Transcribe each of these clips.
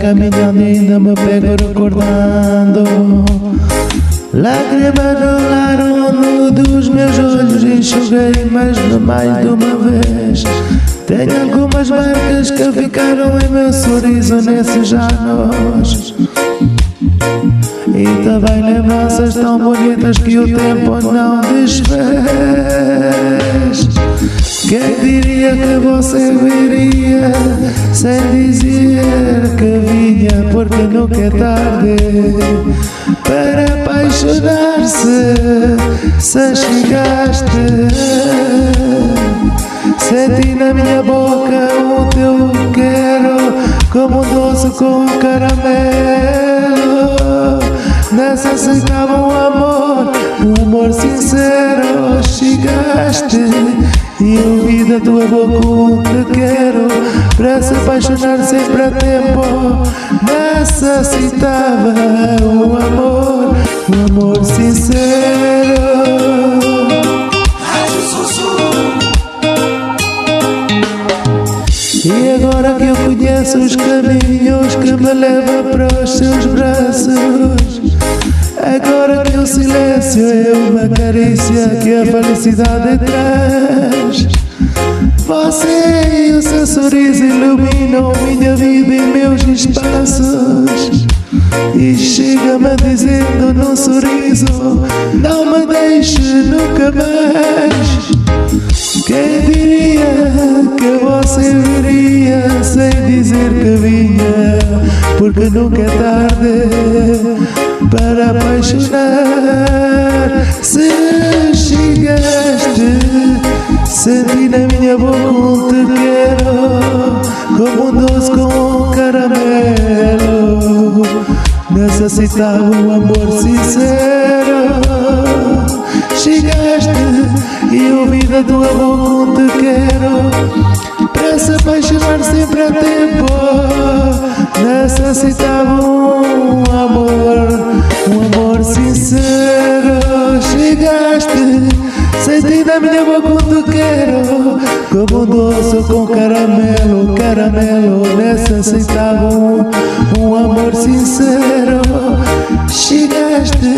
caminhando ainda me pego recordando. Lágrimas rolaram no dos meus olhos Enxuguei mais de mais de uma vez. Tenho algumas marcas que ficaram em meu sorriso nesses anos e também lembranças tão bonitas que o tempo não desfez Diria que você viria sem dizer que vinha Porque nunca é tarde para apaixonar-se Se chegaste. Senti na minha boca o teu quero Como um doce com caramelo. Necessitava um amor, um amor sincero Chegaste e ouvi da tua boca te quero. Para se apaixonar sempre a tempo Necessitava um amor, um amor sincero. E agora que eu conheço os caminhos que me levam para os seus braços Silêncio é uma carícia que a felicidade traz. Você e o seu sorriso iluminam minha vida e meus espaços. E chega-me dizendo num sorriso Não me deixe nunca mais. Quem diria que você viria sem dizer que vinha? Porque nunca é tarde apaixonar Se chegaste, senti na minha boca um te quero Como um doce com um caramelo Necessitava um amor sincero Chegaste e ouvi da tua boca um te quero Para se apaixonar sempre a tempo Necessitava um sincero Chegaste, senti na minha boca te quero Como um doce com caramelo, caramelo Necessitava um, um amor sincero. Chegaste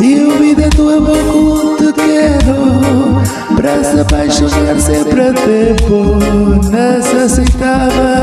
e ouvi da tua boca te quero Pra se apaixonar sempre a tempo Necessitava